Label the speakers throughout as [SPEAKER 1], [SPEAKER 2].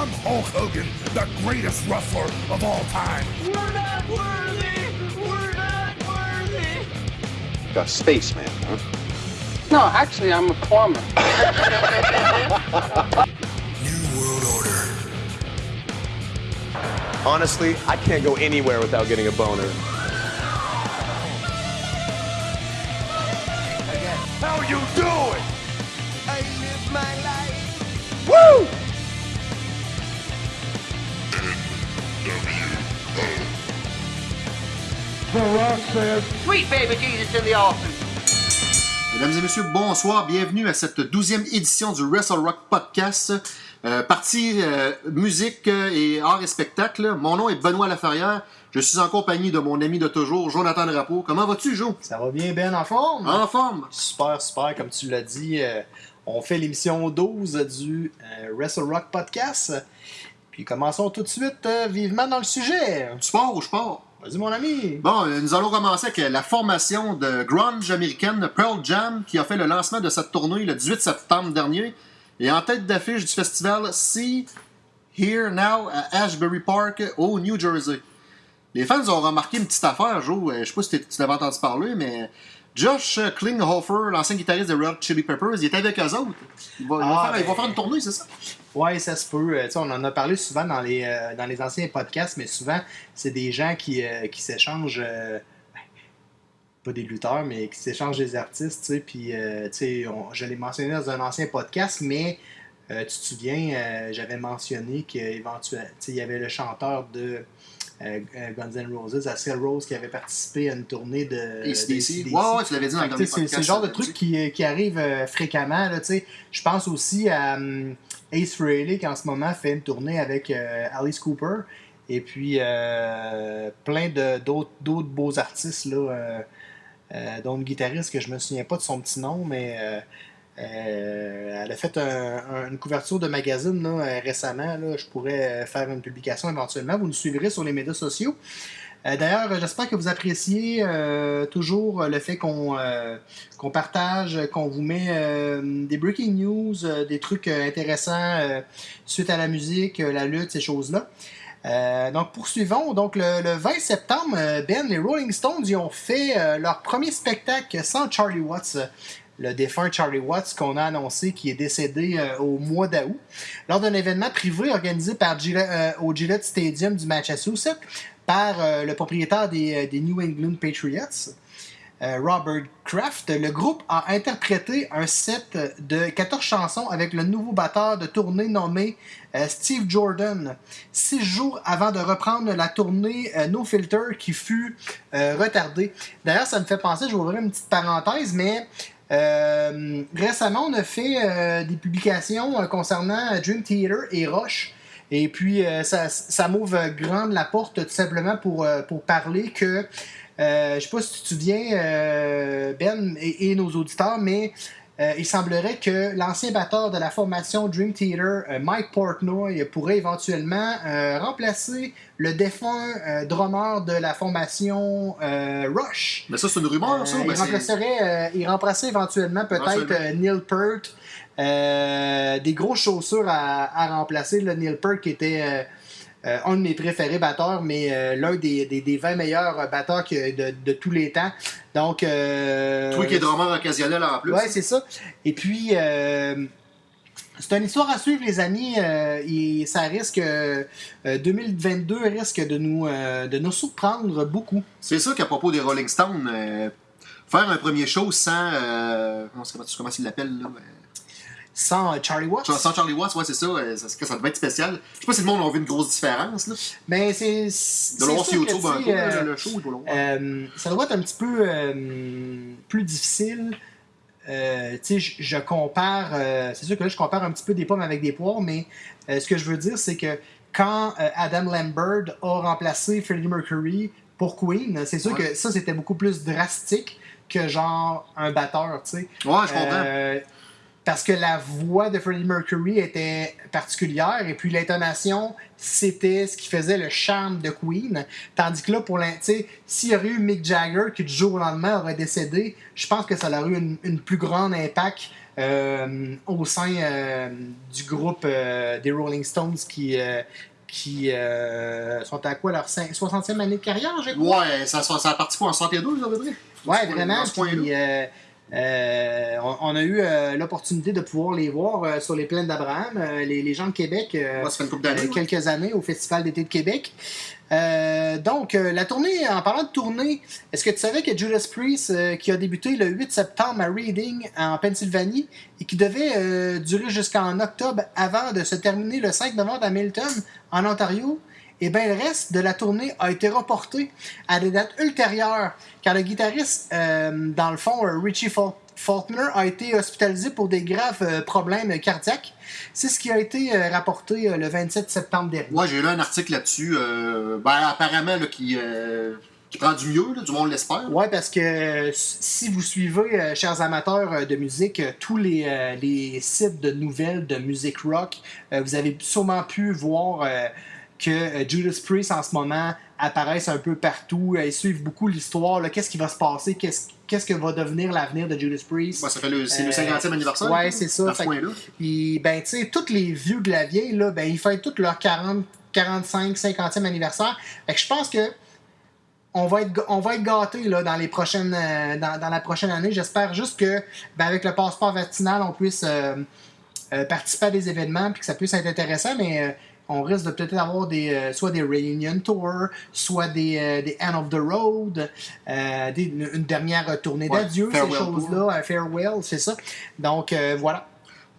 [SPEAKER 1] I'm Hulk Hogan, the greatest wrestler of all time.
[SPEAKER 2] We're not worthy! We're not worthy!
[SPEAKER 3] A spaceman, huh?
[SPEAKER 4] No, actually, I'm a plumber.
[SPEAKER 1] New World Order.
[SPEAKER 5] Honestly, I can't go anywhere without getting a boner.
[SPEAKER 1] How you doing?
[SPEAKER 4] Sweet baby Jesus in the offing.
[SPEAKER 6] Mesdames et messieurs, bonsoir. Bienvenue à cette douzième édition du Wrestle Rock Podcast. Euh, partie euh, musique euh, et art et spectacle. Mon nom est Benoît Laferrière. Je suis en compagnie de mon ami de toujours, Jonathan Drapeau. Comment vas-tu, Jo?
[SPEAKER 7] Ça va bien, Ben, en forme?
[SPEAKER 6] En forme?
[SPEAKER 7] Super, super, comme tu l'as dit. euh, on fait l'émission 12 du euh, Wrestle Rock Podcast. Puis commençons tout de suite euh, vivement dans le sujet.
[SPEAKER 6] Tu pars ou je pars?
[SPEAKER 7] Vas-y, mon ami.
[SPEAKER 6] Bon, nous allons commencer avec la formation de grunge américaine Pearl Jam qui a fait le lancement de cette tournée le 18 septembre dernier. Et en tête d'affiche du festival See Here Now à Ashbury Park au New Jersey. Les fans ont remarqué une petite affaire, Joe. euh, Je sais pas si tu l'avais entendu parler, mais Josh Klinghoffer, l'ancien guitariste de Red Chili Peppers, il est avec eux autres. Il va, il va
[SPEAKER 7] Ah,
[SPEAKER 6] faire, il va
[SPEAKER 7] ben-
[SPEAKER 6] faire une tournée, c'est ça?
[SPEAKER 7] Ouais, ça se peut. Euh, on en a parlé souvent dans les, euh, dans les anciens podcasts, mais souvent, c'est des gens qui, euh, qui s'échangent. ben, pas des lutteurs, mais qui s'échangent des artistes. Puis, je l'ai mentionné dans un ancien podcast, mais tu te souviens, j'avais mentionné qu'il y avait le chanteur de Guns N' Roses, Axl Rose, qui avait participé à une tournée de.
[SPEAKER 6] Ouais, ouais, tu l'avais dit dans le
[SPEAKER 7] C'est le genre de
[SPEAKER 6] euh,
[SPEAKER 7] truc qui, qui arrive euh, fréquemment. Je pense aussi à hum, Ace Frehley qui en ce moment fait une tournée avec euh, Alice Cooper. Et puis euh, plein d'autres beaux artistes, là, euh, euh, dont une guitariste que je me souviens pas de son petit nom, mais euh, elle a fait un- un- une couverture de magazine euh, récemment. Je pourrais faire une publication éventuellement. Vous nous suivrez sur les médias sociaux. Euh, D'ailleurs, j'espère que vous appréciez toujours le fait qu'on partage, qu'on vous met des breaking news, des trucs intéressants suite à la musique, la lutte, ces choses-là. Donc poursuivons. Donc le, le 20 septembre, Ben, les Rolling Stones ils ont fait leur premier spectacle sans Charlie Watts. Le défunt Charlie Watts qu'on a annoncé qui est décédé euh, au mois d'août lors d'un événement privé organisé euh, au Gillette Stadium du Massachusetts par euh, le propriétaire des, New England Patriots. Robert Kraft, le groupe a interprété un set de 14 chansons avec le nouveau batteur de tournée nommé Steve Jordan, six jours avant de reprendre la tournée No Filter qui fut retardée. D'ailleurs, ça me fait penser, je vais ouvrir une petite parenthèse, mais euh, récemment, on a fait euh, des publications euh, concernant Dream Theater et Rush. Et puis, euh, ça, m'ouvre grande la porte tout simplement pour, euh, pour parler que, euh, je sais pas si tu te souviens, euh, Ben et nos auditeurs, mais euh, il semblerait que l'ancien batteur de la formation Dream Theater, euh, Mike Portnoy, pourrait éventuellement euh, remplacer le défunt drummer de la formation Rush.
[SPEAKER 6] Mais ça, c'est une rumeur, ça?
[SPEAKER 7] Il, remplacerait, il remplacerait éventuellement peut-être Neil Peart. Des grosses chaussures à, à remplacer. Le Neil Peart qui était euh, euh, un de mes préférés batteurs, mais euh, l'un des, des, des 20 meilleurs batteurs que de, de tous les temps. Donc, euh,
[SPEAKER 6] qui es drummer occasionnel en plus.
[SPEAKER 7] Ouais, c'est ça. Et puis, euh, c'est une histoire à suivre, les amis. euh, et ça risque. euh, 2022 risque de nous, euh, de nous surprendre beaucoup.
[SPEAKER 6] C'est ça qu'à propos des Rolling Stones, euh, faire un premier show sans. Euh, comment, comment, comment il l'appelle là euh,
[SPEAKER 7] Sans euh, Charlie Watts.
[SPEAKER 6] Sans Charlie Watts, ouais, c'est ça. euh, ça, ça devait être spécial. Je sais pas si le monde a vu une grosse différence. Là.
[SPEAKER 7] Mais c'est.
[SPEAKER 6] De
[SPEAKER 7] c'est
[SPEAKER 6] le voir sur
[SPEAKER 7] sûr que,
[SPEAKER 6] YouTube un
[SPEAKER 7] tu
[SPEAKER 6] peu,
[SPEAKER 7] sais,
[SPEAKER 6] là,
[SPEAKER 7] euh,
[SPEAKER 6] le show, il doit le voir.
[SPEAKER 7] Euh, ça doit être un petit peu euh, plus difficile. Tu sais, je, je compare, c'est sûr que là, je compare un petit peu des pommes avec des poires, mais ce que je veux dire, c'est que quand Adam Lambert a remplacé Freddie Mercury pour Queen, c'est sûr
[SPEAKER 6] Ouais.
[SPEAKER 7] que ça, c'était beaucoup plus drastique que genre un batteur, tu sais.
[SPEAKER 6] ouais, je comprends.
[SPEAKER 7] Parce que la voix de Freddie Mercury était particulière et puis l'intonation, c'était ce qui faisait le charme de Queen. Tandis que là, pour s'il y aurait eu Mick Jagger qui du jour au lendemain aurait décédé, je pense que ça aurait eu une, une plus grande impact euh, au sein euh, du groupe euh, des Rolling Stones qui, qui euh, sont à quoi leur cin- 60e année de carrière, je crois?
[SPEAKER 6] Ouais, ça, ça, ça a parti quoi en 62, à peu près?
[SPEAKER 7] Ouais, vraiment. Puis, euh, euh, on, a eu euh, l'opportunité de pouvoir les voir euh, sur les plaines d'Abraham, les, les gens de Québec,
[SPEAKER 6] ça fait une couple d'années, ouais.
[SPEAKER 7] quelques années au Festival d'été de Québec. Donc, la tournée, en parlant de tournée, est-ce que tu savais que Judas Priest, qui a débuté le 8 septembre à Reading, en Pennsylvanie, et qui devait durer jusqu'en octobre avant de se terminer le 5 novembre à Milton, en Ontario, et bien le reste de la tournée a été reporté à des dates ultérieures, car le guitariste, euh, dans le fond, euh, Richie Faul- Faulkner, a été hospitalisé pour des graves euh, problèmes cardiaques. C'est ce qui a été euh, rapporté le 27 septembre dernier.
[SPEAKER 6] Ouais, j'ai lu un article là-dessus. ben, apparemment, là, qui, qui prend du mieux, là, du monde l'espère.
[SPEAKER 7] Ouais, parce que euh, si vous suivez, euh, chers amateurs euh, de musique, tous les, les sites de nouvelles de musique rock, vous avez sûrement pu voir que euh, Judas Priest en ce moment apparaissent un peu partout. Euh, ils suivent beaucoup l'histoire. Qu'est-ce qui va se passer? Qu'est-ce qu'est-ce que va devenir l'avenir de Judas Priest?
[SPEAKER 6] Ouais, ça fait le, c'est le
[SPEAKER 7] Euh,
[SPEAKER 6] 50e anniversaire.
[SPEAKER 7] ouais, c'est ça. Fait-
[SPEAKER 6] point-là.
[SPEAKER 7] Puis, ben, tu sais, tous les vieux de la vieille, là, ben, ils fêtent tous leur 40, 45, 50e anniversaire. Fait que je pense que on va être, on va être gâtés là, dans, les prochaines, euh, dans, dans la prochaine année. J'espère juste que, ben, avec le passeport vaccinal, on puisse euh, euh, participer à des événements puis que ça puisse être intéressant, mais euh, on risque de peut-être avoir des, euh, soit des reunion tours, soit des, euh, des end of the road, euh, des- une, une dernière tournée
[SPEAKER 6] Ouais,
[SPEAKER 7] d'adieu, ces choses-là, un farewell, c'est ça. Donc, voilà.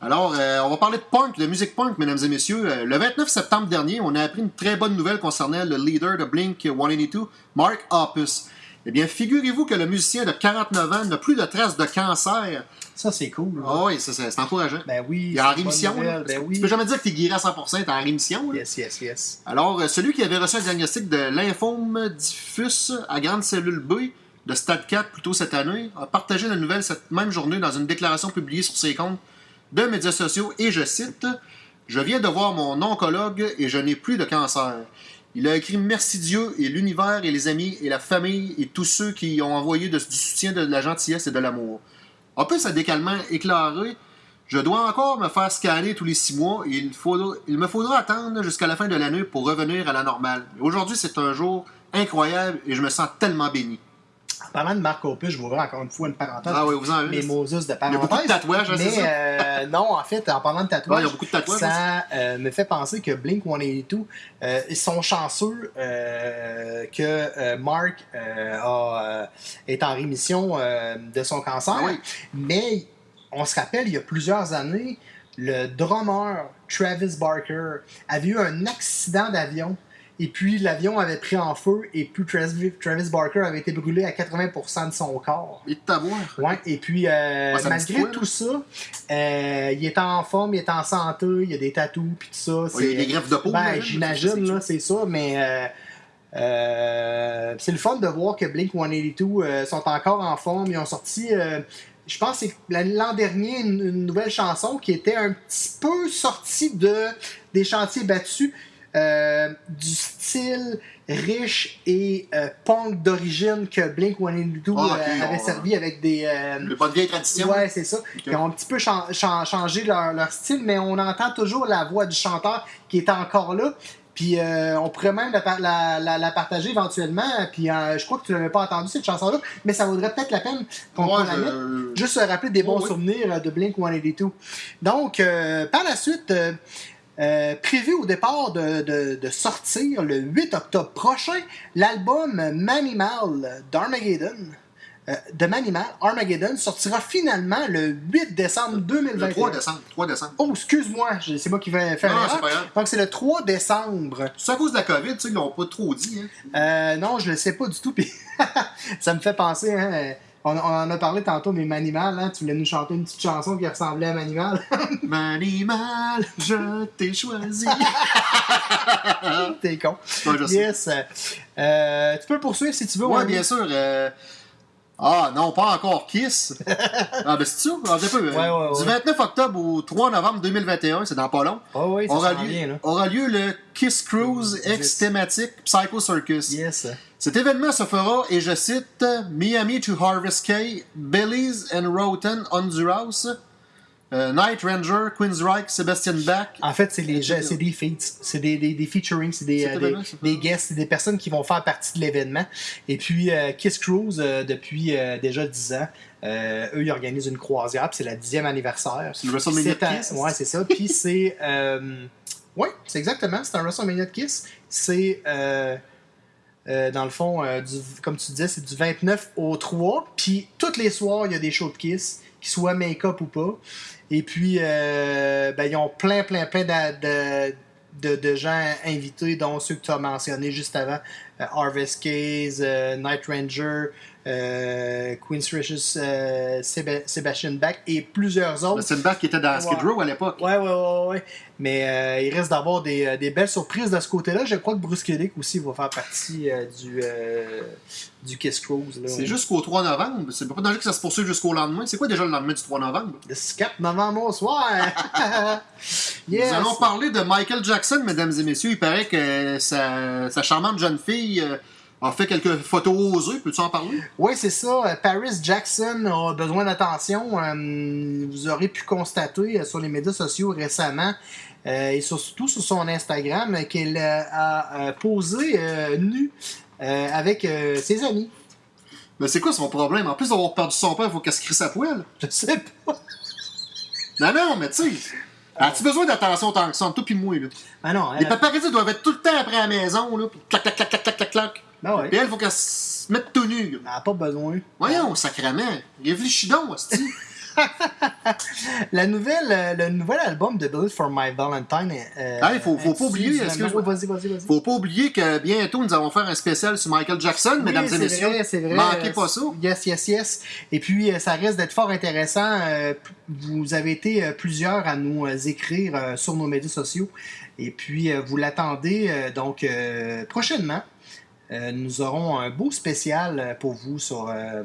[SPEAKER 6] Alors, on va parler de punk, de musique punk, mesdames et messieurs. Le 29 septembre dernier, on a appris une très bonne nouvelle concernant le leader de Blink 182, Mark Hoppus. Eh bien, figurez-vous que le musicien de 49 ans n'a plus de traces de cancer.
[SPEAKER 7] Ça, c'est cool. là.
[SPEAKER 6] Ah oui, ça, c'est encourageant.
[SPEAKER 7] Ben oui.
[SPEAKER 6] Il est en rémission.
[SPEAKER 7] nouvelle,
[SPEAKER 6] là.
[SPEAKER 7] Ben
[SPEAKER 6] Tu
[SPEAKER 7] oui.
[SPEAKER 6] peux jamais dire que tu es guéri à 100%, t'es en rémission. là.
[SPEAKER 7] Yes, yes, yes.
[SPEAKER 6] Alors, euh, celui qui avait reçu un diagnostic de lymphome diffus à grande cellule B de stade 4 plus tôt cette année a partagé la nouvelle cette même journée dans une déclaration publiée sur ses comptes de médias sociaux et je cite Je viens de voir mon oncologue et je n'ai plus de cancer. Il a écrit Merci Dieu et l'univers et les amis et la famille et tous ceux qui ont envoyé du soutien, de la gentillesse et de l'amour. En plus, à décalement éclairé, je dois encore me faire scanner tous les six mois et il, faudra- il me faudra attendre jusqu'à la fin de l'année pour revenir à la normale. Aujourd'hui, c'est un jour incroyable et je me sens tellement béni.
[SPEAKER 7] En parlant de Marc Opus, je vais ouvrir encore une fois une parenthèse.
[SPEAKER 6] Ah oui, vous en avez.
[SPEAKER 7] Mes Moses de
[SPEAKER 6] Il y a
[SPEAKER 7] parenthèse.
[SPEAKER 6] beaucoup de tatouages, hein,
[SPEAKER 7] Mais
[SPEAKER 6] ça?
[SPEAKER 7] euh, non, en fait, en parlant de tatouages,
[SPEAKER 6] Ouais, il y a beaucoup de tatouages,
[SPEAKER 7] ça euh, me fait penser que Blink 182, euh, ils sont chanceux euh, que Mark euh, a, est en rémission de son cancer.
[SPEAKER 6] Ah oui.
[SPEAKER 7] Mais on se rappelle, il y a plusieurs années, le drummer Travis Barker avait eu un accident d'avion. Et puis l'avion avait pris en feu et puis Travis, Travis Barker avait été brûlé à 80% de son corps.
[SPEAKER 6] Et de t'avoir.
[SPEAKER 7] Ouais, et puis euh,
[SPEAKER 6] Ouais,
[SPEAKER 7] malgré tout ça, euh, il est en forme, il est en santé, il y a des tatous puis tout ça.
[SPEAKER 6] Ouais, il y a des greffes de peau,
[SPEAKER 7] Ben,
[SPEAKER 6] j'imagine, c'est
[SPEAKER 7] là, c'est ça, mais euh, euh, c'est le fun de voir que Blink 182 euh, sont encore en forme. Ils ont sorti, euh, je pense, que c'est l'an dernier, une, une nouvelle chanson qui était un petit peu sortie de, des chantiers battus. Euh, du style riche et euh, punk d'origine que Blink 182
[SPEAKER 6] Ah, ok,
[SPEAKER 7] euh, avait
[SPEAKER 6] on-
[SPEAKER 7] servi avec des,
[SPEAKER 6] Le pas de vieille tradition.
[SPEAKER 7] Ouais, c'est ça. Ils ont un petit peu chan- chan- changé leur, leur style, mais on entend toujours la voix du chanteur qui est encore là. Puis on pourrait même la, par- la- la- la partager éventuellement. Puis je crois que tu l'avais pas entendu cette chanson-là, mais ça vaudrait peut-être la peine qu'on
[SPEAKER 6] Ouais,
[SPEAKER 7] la mette. Juste se rappeler des bons souvenirs de Blink 182. Donc, par la suite, euh, prévu au départ de, de- de sortir le 8 octobre prochain, l'album Manimal d'Armageddon. euh, de Manimal, Armageddon sortira finalement le 8 décembre 2021.
[SPEAKER 6] Le 3 décembre. 3 décembre.
[SPEAKER 7] Oh, excuse-moi, je- c'est moi qui vais faire
[SPEAKER 6] Non, c'est pas grave.
[SPEAKER 7] Donc c'est le 3 décembre.
[SPEAKER 6] C'est à cause de la COVID, tu sais, ils l'ont pas trop dit. Hein.
[SPEAKER 7] Euh, non, je le sais pas du tout. Puis ça me fait penser, hein, on, on en a parlé tantôt, mais Manimal, hein, tu voulais nous chanter une petite chanson qui ressemblait à Manimal.
[SPEAKER 6] Manimal, je t'ai choisi.
[SPEAKER 7] T'es con.
[SPEAKER 6] Ouais, je sais.
[SPEAKER 7] Yes. Euh, tu peux poursuivre si tu veux.
[SPEAKER 6] Oui, bien sûr. euh, Ah non, pas encore Kiss. ah ben c'est ça, un peu.
[SPEAKER 7] Ouais, ouais,
[SPEAKER 6] Du
[SPEAKER 7] ouais.
[SPEAKER 6] 29 octobre au 3 novembre 2021, c'est dans pas long,
[SPEAKER 7] Ah oui, ça
[SPEAKER 6] aura, lieu,
[SPEAKER 7] là.
[SPEAKER 6] aura lieu le Kiss Cruise ex thématique Psycho Circus.
[SPEAKER 7] Yes.
[SPEAKER 6] Cet événement se fera, et je cite, Miami to Harvest Cay, Belize and Roten Honduras, euh, Night Ranger, Queensryche, Sebastian Bach.
[SPEAKER 7] En fait, c'est gens- c'est des feats, c'est des, des, des featuring, c'est des, euh, des, des guests, c'est des personnes qui vont faire partie de l'événement. Et puis, euh, Kiss Cruise, euh, depuis déjà 10 ans, eux, ils organisent une croisière, c'est la 10e anniversaire.
[SPEAKER 6] C'est le WrestleMania Kiss?
[SPEAKER 7] Ouais, c'est ça. Puis c'est. Ouais, c'est exactement. C'est un WrestleMania de Kiss. C'est. Euh, dans le fond, euh, du- comme tu disais, c'est du 29 au 3. Puis tous les soirs, il y a des shows de Kiss, qu'ils soient make-up ou pas. Et puis, euh, ben, ils ont plein, plein, plein d'a- de, de, de gens invités, dont ceux que tu as mentionnés juste avant. Euh, Harvest Case, euh, Night Ranger, euh, Queen's Riches, euh, Séba- Sebastian Bach et plusieurs autres.
[SPEAKER 6] Sebastian Bach qui était dans Skid
[SPEAKER 7] Ouais.
[SPEAKER 6] Row à l'époque.
[SPEAKER 7] Ouais, ouais, ouais, ouais. Mais il reste d'avoir des, des belles surprises de ce côté-là. Je crois que Bruce Kulick aussi va faire partie du, du Kiss Cruise.
[SPEAKER 6] C'est jusqu'au 3 novembre. C'est pas danger que ça se poursuive jusqu'au lendemain. C'est quoi déjà le lendemain du 3 novembre?
[SPEAKER 7] Le 4 novembre au soir. yes.
[SPEAKER 6] Nous allons parler de Michael Jackson, mesdames et messieurs. Il paraît que sa, sa charmante jeune fille euh, a fait quelques photos osées. Peux-tu en parler?
[SPEAKER 7] Oui, c'est ça. Euh, Paris Jackson a besoin d'attention. Euh, vous aurez pu constater sur les médias sociaux récemment et surtout sur son Instagram qu'elle a posé nue avec ses amis.
[SPEAKER 6] Mais c'est quoi son problème? En plus d'avoir perdu son père, il faut qu'elle se crie sa poêle.
[SPEAKER 7] Je sais pas.
[SPEAKER 6] Non, non, mais tu sais. As-tu besoin d'attention tant que ça, toi pis moi, là?
[SPEAKER 7] Ah non,
[SPEAKER 6] Les paparazzis doivent être tout le temps après la maison, là, pis clac, clac, clac, clac, clac, clac, clac.
[SPEAKER 7] Ah ouais.
[SPEAKER 6] Et elle, faut qu'elle se mette tout nu. là.
[SPEAKER 7] elle n'a pas besoin.
[SPEAKER 6] Voyons, sacrément. Réfléchis donc, hostie.
[SPEAKER 7] La nouvelle, euh, le nouvel album de Bullet for My Valentine. Euh,
[SPEAKER 6] Ah, il faut- faut pas oublier.
[SPEAKER 7] Vas-y, vas-y, vas-y.
[SPEAKER 6] Faut pas oublier que bientôt, nous allons faire un spécial sur Michael Jackson,
[SPEAKER 7] Oui,
[SPEAKER 6] mesdames et messieurs.
[SPEAKER 7] vrai, c'est vrai.
[SPEAKER 6] Manquez
[SPEAKER 7] Euh,
[SPEAKER 6] pas ça.
[SPEAKER 7] Yes, yes, yes. Et puis, euh, ça risque d'être fort intéressant. Euh, Vous avez été euh, plusieurs à nous euh, écrire euh, sur nos médias sociaux. Et puis, euh, vous l'attendez euh, donc euh, prochainement. Euh, nous aurons un beau spécial euh, pour vous sur euh,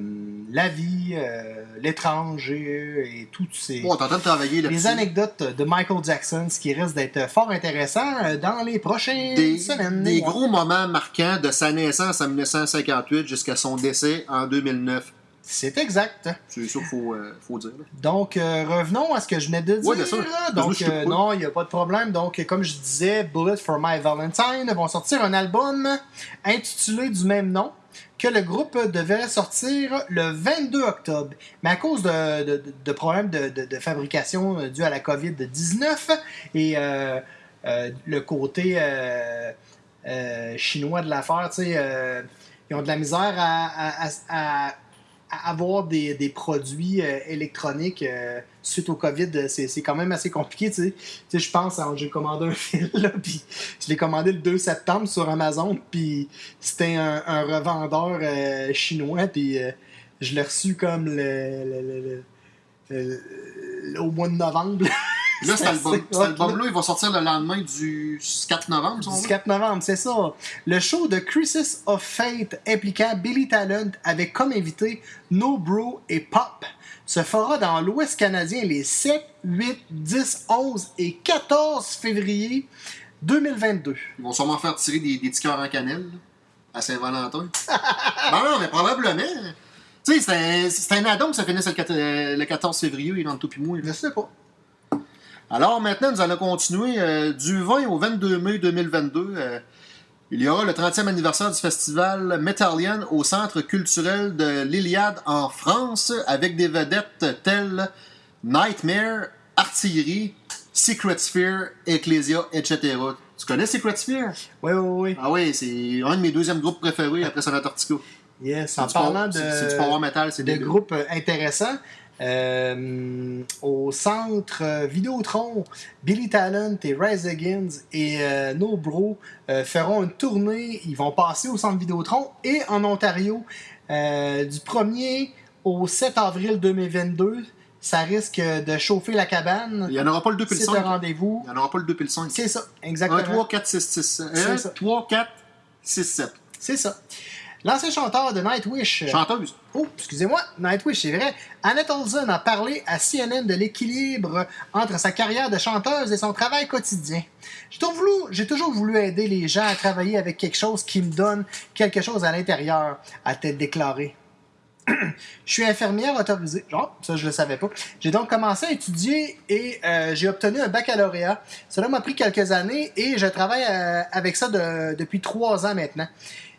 [SPEAKER 7] la vie, euh, l'étranger et toutes ces
[SPEAKER 6] de travailler
[SPEAKER 7] les anecdotes de Michael Jackson, ce qui risque d'être fort intéressant dans les prochaines
[SPEAKER 6] Des,
[SPEAKER 7] semaines.
[SPEAKER 6] des gros moments marquants de sa naissance en 1958 jusqu'à son décès en 2009.
[SPEAKER 7] C'est exact.
[SPEAKER 6] C'est ça qu'il faut, euh, faut dire. là.
[SPEAKER 7] Donc, euh, revenons à ce que je venais de dire.
[SPEAKER 6] Ouais, sûr.
[SPEAKER 7] Donc, euh, non, il n'y a pas de problème. Donc, comme je disais, Bullet for My Valentine vont sortir un album intitulé du même nom que le groupe devait sortir le 22 octobre. Mais à cause de, de- de problèmes de, fabrication dus à la COVID-19 et le côté chinois de l'affaire, tu sais, euh, ils ont de la misère à, à- à- à- à avoir des, des produits euh, électroniques euh, suite au COVID, euh, c'est quand même assez compliqué. Tu sais, je pense, hein, j'ai commandé un fil, là, puis je l'ai commandé le 2 septembre sur Amazon, puis c'était un, un revendeur euh, chinois, puis euh, je l'ai reçu comme le- le- le- le- au mois de novembre.
[SPEAKER 6] Là, cet
[SPEAKER 7] C'est
[SPEAKER 6] album- album-là, il va sortir le lendemain du 4 novembre, si on
[SPEAKER 7] Du
[SPEAKER 6] veut.
[SPEAKER 7] 4 novembre, c'est ça. Le show de Crisis of Fate impliquant Billy Talent avec comme invité No Bro et Pop se fera dans l'Ouest canadien les 7, 8, 10, 11 et 14 février 2022.
[SPEAKER 6] Ils vont sûrement faire tirer des, des cœurs en cannelle à Saint-Valentin. ben non, mais probablement. Tu sais, c'est un, un addon que ça finisse le, quat- euh, le 14 février, il rentre tout puis moi.
[SPEAKER 7] Je sais pas.
[SPEAKER 6] Alors maintenant, nous allons continuer euh, du 20 au 22 mai 2022. euh, il y aura le 30e anniversaire du festival Metallian au Centre culturel de l'Iliade en France avec des vedettes telles Nightmare, Artillerie, Secret Sphere, Ecclesia, etc. Tu connais Secret Sphere?
[SPEAKER 7] Oui, oui, oui.
[SPEAKER 6] Ah oui, c'est un de mes deuxièmes groupes préférés après Sonatortica.
[SPEAKER 7] Yes, en parlant de,
[SPEAKER 6] du power metal, c'est
[SPEAKER 7] de groupes intéressants, euh, au centre euh, Vidéotron, Billy Talent et Rise Against et euh, No Bro euh, feront une tournée. Ils vont passer au centre Vidéotron et en Ontario euh, du 1er au 7 avril 2022. Ça risque de chauffer la cabane.
[SPEAKER 6] Il n'y en aura pas le 2 puis le
[SPEAKER 7] C'est un
[SPEAKER 6] 5.
[SPEAKER 7] rendez-vous.
[SPEAKER 6] Il n'y en aura pas le 2 puis le 5.
[SPEAKER 7] C'est ça,
[SPEAKER 6] 1,
[SPEAKER 7] exactement.
[SPEAKER 6] 3, 4, 6, 6.
[SPEAKER 7] C'est
[SPEAKER 6] 1,
[SPEAKER 7] ça.
[SPEAKER 6] 3, 4, 6, 7.
[SPEAKER 7] C'est ça. L'ancien chanteur de Nightwish. euh,
[SPEAKER 6] Chanteuse.
[SPEAKER 7] Oh, excusez-moi, Nightwish, c'est vrai. Annette Olsen a parlé à CNN de l'équilibre entre sa carrière de chanteuse et son travail quotidien. J'ai toujours voulu, j'ai toujours voulu aider les gens à travailler avec quelque chose qui me donne quelque chose à l'intérieur, a-t-elle déclaré. Je suis infirmière autorisée. Genre, ça, je le savais pas. J'ai donc commencé à étudier et euh, j'ai obtenu un baccalauréat. Cela m'a pris quelques années et je travaille euh, avec ça de- depuis trois ans maintenant.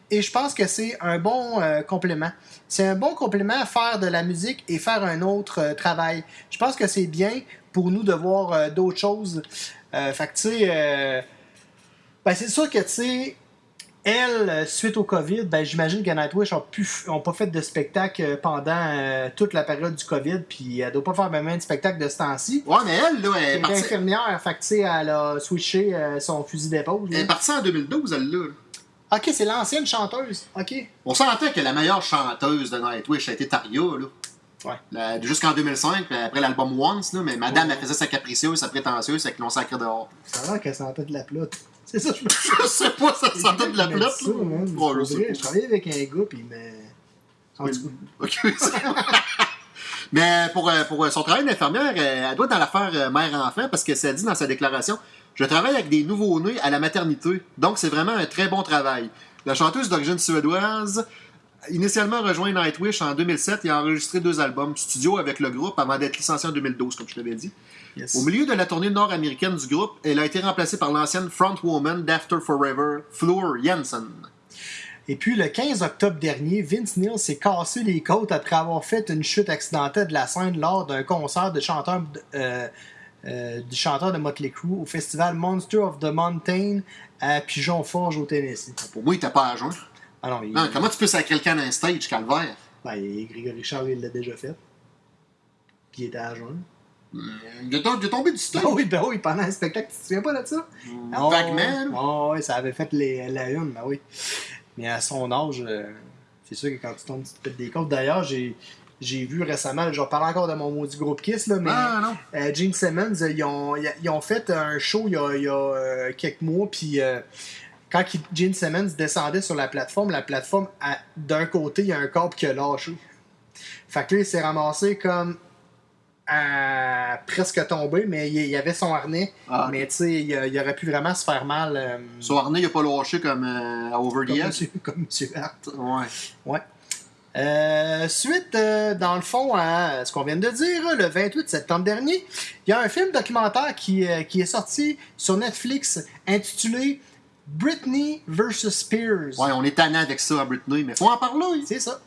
[SPEAKER 7] Et je pense que c'est un bon euh, complément. C'est un bon complément à faire de la musique et faire un autre euh, travail. Je pense que c'est bien pour nous de voir euh, d'autres choses. Fait que, tu sais, ben, c'est sûr que, tu sais, elle, suite au COVID, ben, j'imagine que Nightwish n'ont pas fait de spectacle pendant toute la période du COVID, puis elle doit pas faire même de spectacle de ce temps-ci.
[SPEAKER 6] Ouais, mais elle, là, elle est
[SPEAKER 7] Elle est
[SPEAKER 6] partie,
[SPEAKER 7] infirmière, fait que, tu sais, elle a switché son fusil d'épaule.
[SPEAKER 6] elle est partie en 2012, elle, là.
[SPEAKER 7] Ok, c'est l'ancienne chanteuse. Ok.
[SPEAKER 6] On s'entend que la meilleure chanteuse de Nightwish a été Taria, là.
[SPEAKER 7] Ouais.
[SPEAKER 6] Jusqu'en 2005, puis après l'album Once, là, mais madame, elle faisait sa capricieuse, sa prétentieuse, c'est qu'ils l'ont sacré dehors.
[SPEAKER 7] Ça a l'air qu'elle sentait de la plotte. C'est ça, je me
[SPEAKER 6] Je sais pas, ça sentait de la flotte,
[SPEAKER 7] ça,
[SPEAKER 6] là.
[SPEAKER 7] man.
[SPEAKER 6] Ouais, je
[SPEAKER 7] C'est
[SPEAKER 6] sais.
[SPEAKER 7] Je travaillais avec un gars, puis il m'a. En tout cas,
[SPEAKER 6] Ok, Mais pour, euh, pour son travail d'infirmière, euh, elle doit être dans l'affaire euh, mère-enfant parce que ça dit dans sa déclaration Je travaille avec des nouveaux-nés à la maternité, donc c'est vraiment un très bon travail. La chanteuse d'origine suédoise, initialement rejoint Nightwish en 2007 et a enregistré deux albums studio avec le groupe avant d'être licenciée en 2012, comme je t'avais dit.
[SPEAKER 7] yes.
[SPEAKER 6] Au milieu de la tournée nord-américaine du groupe, elle a été remplacée par l'ancienne frontwoman d'After Forever, Floor Jansen.
[SPEAKER 7] Et puis, le 15 octobre dernier, Vince Neil s'est cassé les côtes après avoir fait une chute accidentelle de la scène lors d'un concert de chanteur, euh, euh, du chanteur de Motley Crue au festival Monster of the Mountain à Pigeon Forge au Tennessee.
[SPEAKER 6] Pour moi, il était pas à jeun.
[SPEAKER 7] Ah non, il,
[SPEAKER 6] Non, comment tu peux sacrer quelqu'un d'un stage, calvaire?
[SPEAKER 7] Ben, Grégory Charles, il l'a déjà fait. Puis il était à jeun.
[SPEAKER 6] Il est tom- il est tombé du stage.
[SPEAKER 7] Ah oui, ben oui, pendant un spectacle, tu te souviens pas de ça? Ah,
[SPEAKER 6] Vaguement.
[SPEAKER 7] Ah oui, ça avait fait les, la une, ben oui. Mais à son âge, euh, c'est sûr que quand tu tombes, tu te pètes des côtes. D'ailleurs, j'ai, j'ai vu récemment, je reparle encore de mon maudit groupe Kiss, là, mais
[SPEAKER 6] Ah non.
[SPEAKER 7] euh, Gene Simmons, euh, ils ont, ils ont fait un show il y a, il y a, euh, quelques mois, puis euh, quand il- Gene Simmons descendait sur la plateforme, la plateforme, d'un côté, il y a un câble qui a lâché. Fait que là, il s'est ramassé comme à presque tombé, mais il, il avait son harnais.
[SPEAKER 6] Ah,
[SPEAKER 7] Mais tu sais, il, il aurait pu vraiment se faire mal.
[SPEAKER 6] Son harnais, il a pas lâché comme à Over the
[SPEAKER 7] comme,
[SPEAKER 6] Edge?
[SPEAKER 7] monsieur, comme Monsieur Hart.
[SPEAKER 6] Ouais.
[SPEAKER 7] Ouais. Euh, suite, euh, dans le fond, à ce qu'on vient de dire, le 28 septembre dernier, il y a un film documentaire qui, euh, qui est sorti sur Netflix intitulé Britney vs. Spears.
[SPEAKER 6] Ouais, on est tannant avec ça à Britney, mais faut en parler.
[SPEAKER 7] C'est ça.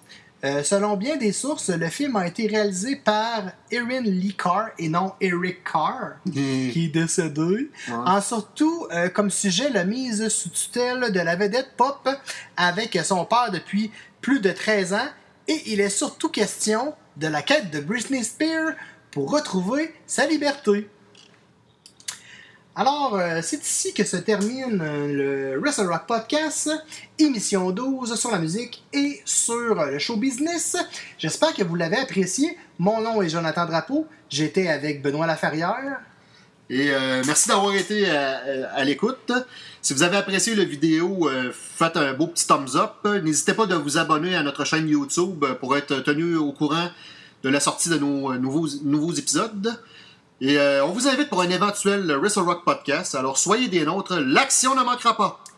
[SPEAKER 7] Selon bien des sources, le film a été réalisé par Erin Lee Carr et non Eric Carr, qui est décédé. En surtout, comme sujet, la mise sous tutelle de la vedette pop avec son père depuis plus de 13 ans. Et il est surtout question de la quête de Britney Spears pour retrouver sa liberté. Alors, euh, c'est ici que se termine euh, le Wrestle Rock Podcast, émission 12 sur la musique et sur euh, le show business. J'espère que vous l'avez apprécié. Mon nom est Jonathan Drapeau. J'étais avec Benoît Laferrière.
[SPEAKER 6] Et euh, merci d'avoir été à, à l'écoute. Si vous avez apprécié la vidéo, euh, faites un beau petit thumbs up. N'hésitez pas de vous abonner à notre chaîne YouTube pour être tenu au courant de la sortie de nos euh, nouveaux, épisodes. Et euh, on vous invite pour un éventuel Wrestle Rock podcast. Alors soyez des nôtres, l'action ne manquera pas.